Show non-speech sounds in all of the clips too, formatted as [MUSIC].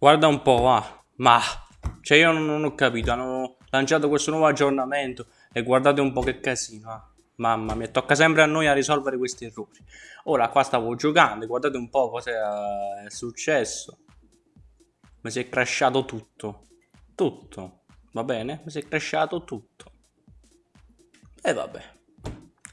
Guarda un po', va. Ma, cioè io non, non ho capito, hanno lanciato questo nuovo aggiornamento e guardate un po' che casino, eh. Mamma mia, tocca sempre a noi a risolvere questi errori. Ora qua stavo giocando, guardate un po' cosa è successo. Mi si è crashato tutto. Tutto. Va bene? Mi si è crashato tutto. E vabbè.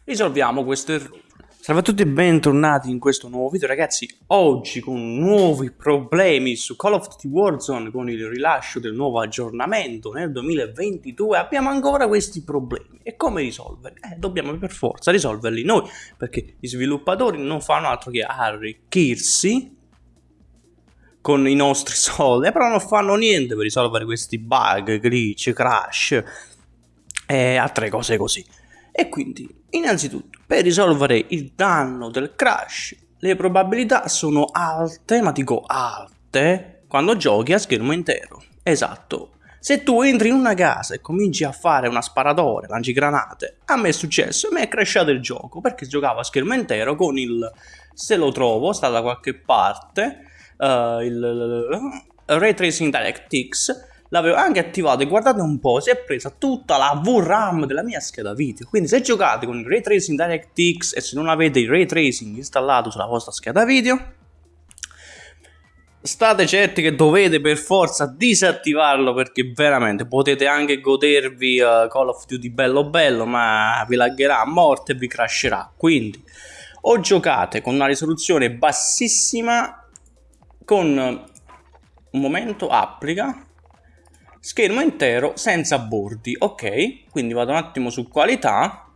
Risolviamo questo errore. Salve a tutti e bentornati in questo nuovo video ragazzi, oggi con nuovi problemi su Call of Duty Warzone con il rilascio del nuovo aggiornamento nel 2022 abbiamo ancora questi problemi. E come risolverli? Eh, dobbiamo per forza risolverli noi perché gli sviluppatori non fanno altro che arricchirsi con i nostri [LAUGHS] soldi però non fanno niente per risolvere questi bug, glitch, crash e altre cose così e quindi, innanzitutto, per risolvere il danno del crash, le probabilità sono alte, ma dico alte, quando giochi a schermo intero. Esatto. Se tu entri in una casa e cominci a fare una sparatore, lanci granate, a me è successo, me è crashato il gioco, perché giocavo a schermo intero con il, se lo trovo, sta da qualche parte, uh, il, il Ray Tracing DirectX, l'avevo anche attivato e guardate un po', si è presa tutta la VRAM della mia scheda video. Quindi se giocate con il Ray Tracing DirectX e se non avete il Ray Tracing installato sulla vostra scheda video, state certi che dovete per forza disattivarlo perché veramente potete anche godervi uh, Call of Duty bello bello ma vi lagherà a morte e vi crasherà. Quindi o giocate con una risoluzione bassissima con un momento applica schermo intero senza bordi ok? Quindi vado un attimo su qualità.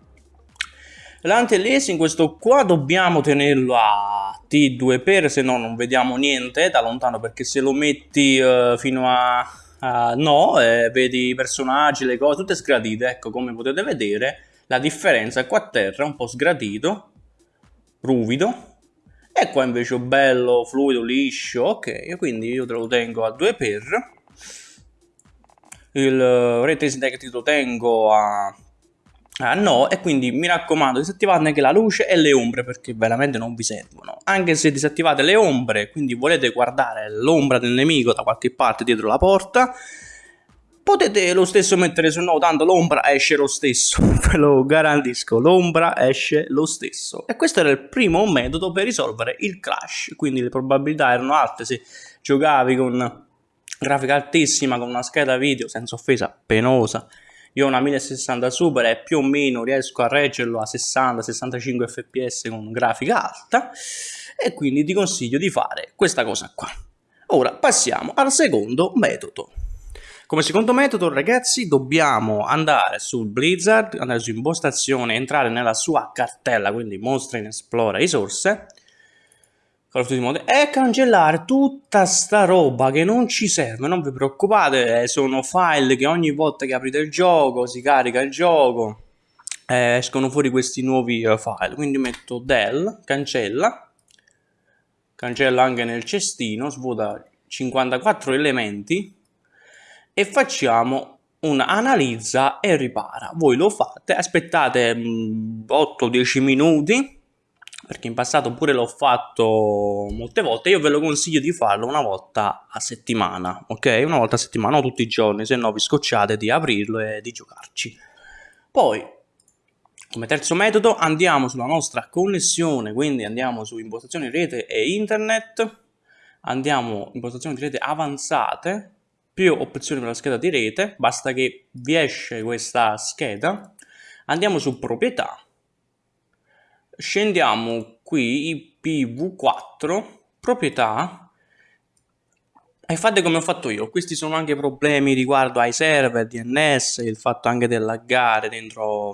L'anti-aliasing questo qua dobbiamo tenerlo a T2x se no non vediamo niente da lontano perché se lo metti uh, fino a, a no eh, vedi i personaggi le cose tutte sgradite. Ecco come potete vedere la differenza qua a terra è un po' sgradito ruvido. E qua invece bello fluido liscio ok? Quindi io te lo tengo a 2x il Ray Tracing Detective lo tengo a, a no e quindi mi raccomando disattivate anche la luce e le ombre perché veramente non vi servono. Anche se disattivate le ombre quindi volete guardare l'ombra del nemico da qualche parte dietro la porta potete lo stesso mettere su no tanto l'ombra esce lo stesso [LAUGHS] ve lo garantisco l'ombra esce lo stesso. E questo era il primo metodo per risolvere il crash quindi le probabilità erano alte se giocavi con grafica altissima con una scheda video senza offesa penosa. Io ho una 1060 super e più o meno riesco a reggerlo a 60-65 fps con grafica alta. E quindi ti consiglio di fare questa cosa qua. Ora passiamo al secondo metodo. Come secondo metodo ragazzi dobbiamo andare sul Blizzard, andare su impostazione, entrare nella sua cartella, quindi mostra in esplora risorse Call of Duty Modern e cancellare tutta sta roba che non ci serve, non vi preoccupate, sono file che ogni volta che aprite il gioco si carica il gioco eh, escono fuori questi nuovi uh, file, quindi metto del, cancella, cancella anche nel cestino, svuota 54 elementi e facciamo un analizza e ripara. Voi lo fate, aspettate 8-10 mm, minuti perché in passato pure l'ho fatto molte volte, io ve lo consiglio di farlo una volta a settimana, ok? Una volta a settimana, non tutti i giorni, se no vi scocciate di aprirlo e di giocarci. Poi, come terzo metodo, andiamo sulla nostra connessione, quindi andiamo su impostazioni rete e internet, andiamo impostazioni di rete avanzate, più opzioni per la scheda di rete, basta che vi esce questa scheda, andiamo su proprietà, scendiamo qui IPv4 proprietà. E fate come ho fatto io questi sono anche problemi riguardo ai server DNS il fatto anche del laggare dentro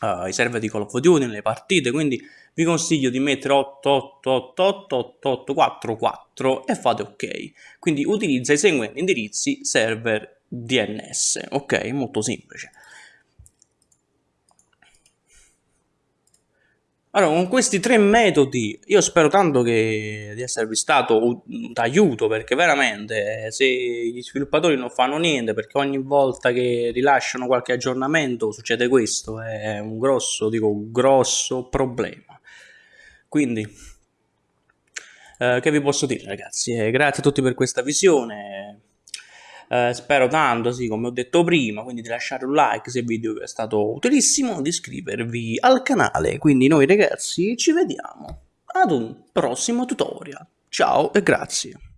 uh, i server di Call of Duty nelle partite quindi vi consiglio di mettere 8888844 e fate ok. Quindi utilizza i seguenti indirizzi server DNS ok? Molto semplice Allora, con questi tre metodi io spero tanto che, di esservi stato d'aiuto perché veramente se gli sviluppatori non fanno niente perché ogni volta che rilasciano qualche aggiornamento succede questo, è un grosso, dico grosso problema. Quindi Eh, che vi posso dire ragazzi? Eh, grazie a tutti per questa visione. Eh, spero tanto, sì, come ho detto prima, quindi di lasciare un like se il video vi è stato utilissimo, di iscrivervi al canale. Quindi noi ragazzi ci vediamo ad un prossimo tutorial. Ciao e grazie.